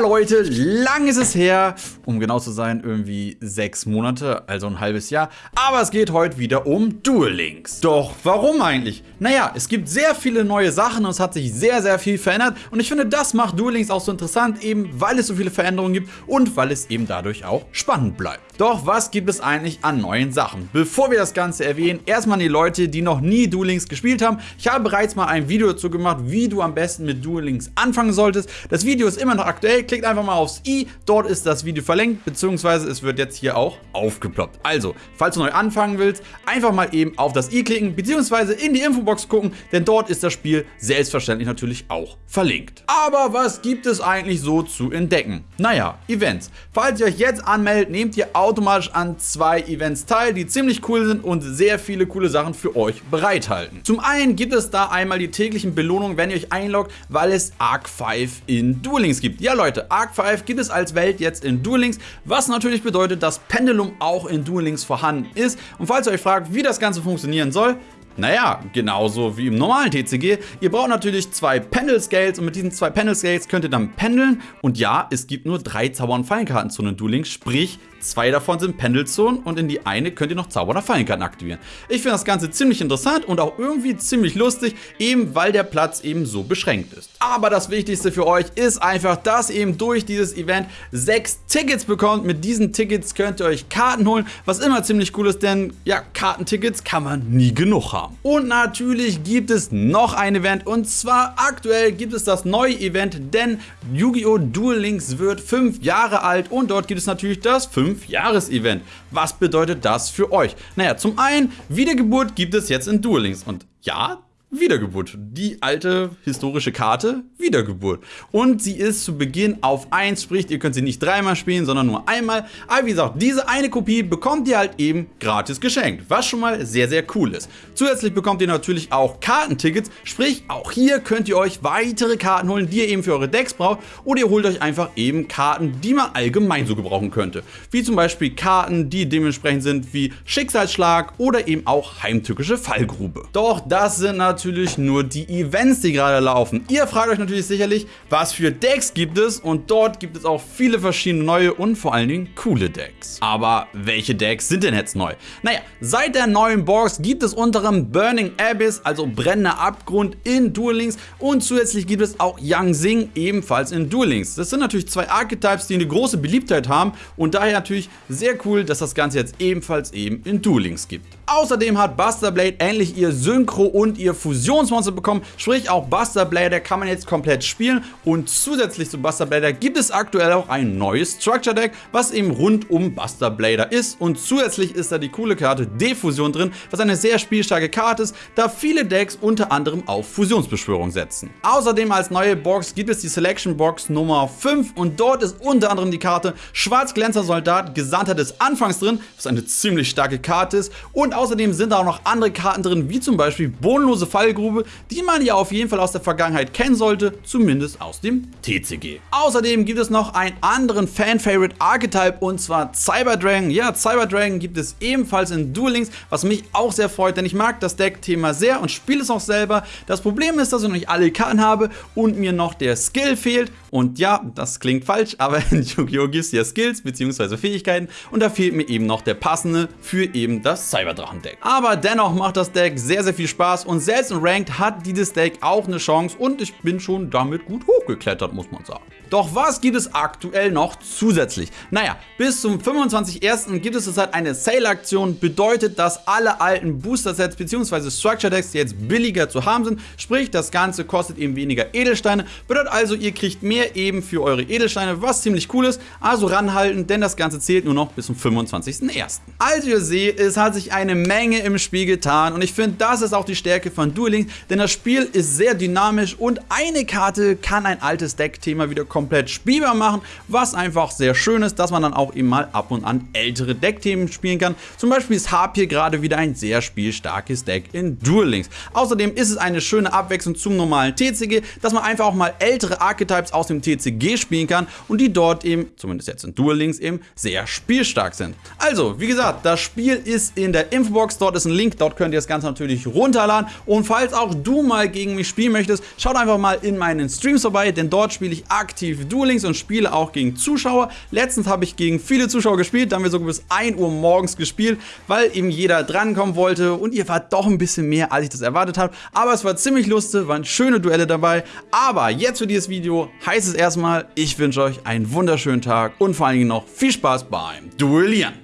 Leute, lang ist es her. Um genau zu sein, irgendwie sechs Monate, also ein halbes Jahr. Aber es geht heute wieder um Duel Links. Doch warum eigentlich? Naja, es gibt sehr viele neue Sachen und es hat sich sehr, sehr viel verändert. Und ich finde, das macht Duel Links auch so interessant, eben weil es so viele Veränderungen gibt und weil es eben dadurch auch spannend bleibt. Doch was gibt es eigentlich an neuen Sachen? Bevor wir das Ganze erwähnen, erstmal die Leute, die noch nie Duel Links gespielt haben. Ich habe bereits mal ein Video dazu gemacht, wie du am besten mit Duel Links anfangen solltest. Das Video ist immer noch aktuell. Klickt einfach mal aufs i, dort ist das Video verlinkt, beziehungsweise es wird jetzt hier auch aufgeploppt. Also, falls du neu anfangen willst, einfach mal eben auf das i klicken, beziehungsweise in die Infobox gucken, denn dort ist das Spiel selbstverständlich natürlich auch verlinkt. Aber was gibt es eigentlich so zu entdecken? Naja, Events. Falls ihr euch jetzt anmeldet, nehmt ihr automatisch an zwei Events teil, die ziemlich cool sind und sehr viele coole Sachen für euch bereithalten. Zum einen gibt es da einmal die täglichen Belohnungen, wenn ihr euch einloggt, weil es Arc 5 in Duel Links gibt. Ja Leute, Arc 5 gibt es als Welt jetzt in Duel Links, was natürlich bedeutet, dass Pendulum auch in Duel Links vorhanden ist. Und falls ihr euch fragt, wie das Ganze funktionieren soll, naja, genauso wie im normalen TCG. Ihr braucht natürlich zwei Pendel Scales und mit diesen zwei Pendel Scales könnt ihr dann pendeln. Und ja, es gibt nur drei Zauber- und Fallenkarten zu einem Duel Links, sprich Zwei davon sind Pendelzonen und in die eine könnt ihr noch Zauber- oder Fallenkarten aktivieren. Ich finde das Ganze ziemlich interessant und auch irgendwie ziemlich lustig, eben weil der Platz eben so beschränkt ist. Aber das Wichtigste für euch ist einfach, dass ihr eben durch dieses Event sechs Tickets bekommt. Mit diesen Tickets könnt ihr euch Karten holen, was immer ziemlich cool ist, denn ja, Kartentickets kann man nie genug haben. Und natürlich gibt es noch ein Event und zwar aktuell gibt es das neue Event, denn Yu-Gi-Oh! Duel Links wird fünf Jahre alt und dort gibt es natürlich das 5 5-Jahres-Event. Was bedeutet das für euch? Naja, zum einen, Wiedergeburt gibt es jetzt in Duel Links. Und ja, Wiedergeburt. Die alte historische Karte Wiedergeburt. Und sie ist zu Beginn auf 1, sprich ihr könnt sie nicht dreimal spielen, sondern nur einmal. Aber wie gesagt, diese eine Kopie bekommt ihr halt eben gratis geschenkt, was schon mal sehr, sehr cool ist. Zusätzlich bekommt ihr natürlich auch Kartentickets, sprich auch hier könnt ihr euch weitere Karten holen, die ihr eben für eure Decks braucht. Oder ihr holt euch einfach eben Karten, die man allgemein so gebrauchen könnte. Wie zum Beispiel Karten, die dementsprechend sind wie Schicksalsschlag oder eben auch heimtückische Fallgrube. Doch das sind natürlich natürlich nur die Events, die gerade laufen. Ihr fragt euch natürlich sicherlich, was für Decks gibt es und dort gibt es auch viele verschiedene neue und vor allen Dingen coole Decks. Aber welche Decks sind denn jetzt neu? Naja, seit der neuen Box gibt es unter anderem Burning Abyss, also brennender Abgrund in Duel Links und zusätzlich gibt es auch Yang Xing ebenfalls in Duel Links. Das sind natürlich zwei Archetypes, die eine große Beliebtheit haben und daher natürlich sehr cool, dass das Ganze jetzt ebenfalls eben in Duel Links gibt. Außerdem hat Buster Blade endlich ihr Synchro und ihr Fusionsmonster bekommen, sprich auch Buster Blader kann man jetzt komplett spielen. Und zusätzlich zu Buster Blader gibt es aktuell auch ein neues Structure Deck, was eben rund um Buster Blader ist. Und zusätzlich ist da die coole Karte Defusion drin, was eine sehr spielstarke Karte ist, da viele Decks unter anderem auf Fusionsbeschwörung setzen. Außerdem als neue Box gibt es die Selection Box Nummer 5 und dort ist unter anderem die Karte Schwarzglänzer Soldat Gesandter des Anfangs drin, was eine ziemlich starke Karte ist. Und außerdem sind da auch noch andere Karten drin, wie zum Beispiel bodenlose Fallgrube, die man ja auf jeden Fall aus der Vergangenheit kennen sollte, zumindest aus dem TCG. Außerdem gibt es noch einen anderen Fan-Favorite Archetype und zwar Cyberdragon. Ja, Cyberdragon gibt es ebenfalls in Duel Links, was mich auch sehr freut, denn ich mag das Deck-Thema sehr und spiele es auch selber. Das Problem ist, dass ich noch nicht alle Karten habe und mir noch der Skill fehlt. Und ja, das klingt falsch, aber in Yu-Gi-Oh! gibt es ja Skills bzw. Fähigkeiten und da fehlt mir eben noch der passende für eben das Cyberdrachen-Deck. Aber dennoch macht das Deck sehr, sehr viel Spaß und selbst in Ranked hat dieses Deck auch eine Chance und ich bin schon damit gut hochgeklettert, muss man sagen. Doch was gibt es aktuell noch zusätzlich? Naja, bis zum 25.01. gibt es zurzeit eine Sale-Aktion, bedeutet, dass alle alten Booster-Sets bzw. Structure-Decks jetzt billiger zu haben sind, sprich das Ganze kostet eben weniger Edelsteine, bedeutet also ihr kriegt mehr eben für eure Edelsteine, was ziemlich cool ist, also ranhalten, denn das Ganze zählt nur noch bis zum 25.01. Also ihr seht, es hat sich eine Menge im Spiel getan und ich finde, das ist auch die Stärke von Duel Links, denn das Spiel ist sehr dynamisch und eine Karte kann ein altes Deck-Thema wieder komplett spielbar machen, was einfach sehr schön ist, dass man dann auch eben mal ab und an ältere Deckthemen spielen kann. Zum Beispiel ist Harp hier gerade wieder ein sehr spielstarkes Deck in Duel Links. Außerdem ist es eine schöne Abwechslung zum normalen TCG, dass man einfach auch mal ältere Archetypes aus dem TCG spielen kann und die dort eben, zumindest jetzt in Duel Links eben, sehr spielstark sind. Also, wie gesagt, das Spiel ist in der Infobox, dort ist ein Link, dort könnt ihr das Ganze natürlich runterladen und falls auch du mal gegen mich spielen möchtest, schaut einfach mal in meinen Streams vorbei, denn dort spiele ich aktiv Duel Links und spiele auch gegen Zuschauer. Letztens habe ich gegen viele Zuschauer gespielt, da haben wir sogar bis 1 Uhr morgens gespielt, weil eben jeder drankommen wollte und ihr wart doch ein bisschen mehr, als ich das erwartet habe. Aber es war ziemlich lustig, waren schöne Duelle dabei. Aber jetzt für dieses Video heißt es erstmal, ich wünsche euch einen wunderschönen Tag und vor allen Dingen noch viel Spaß beim Duellieren.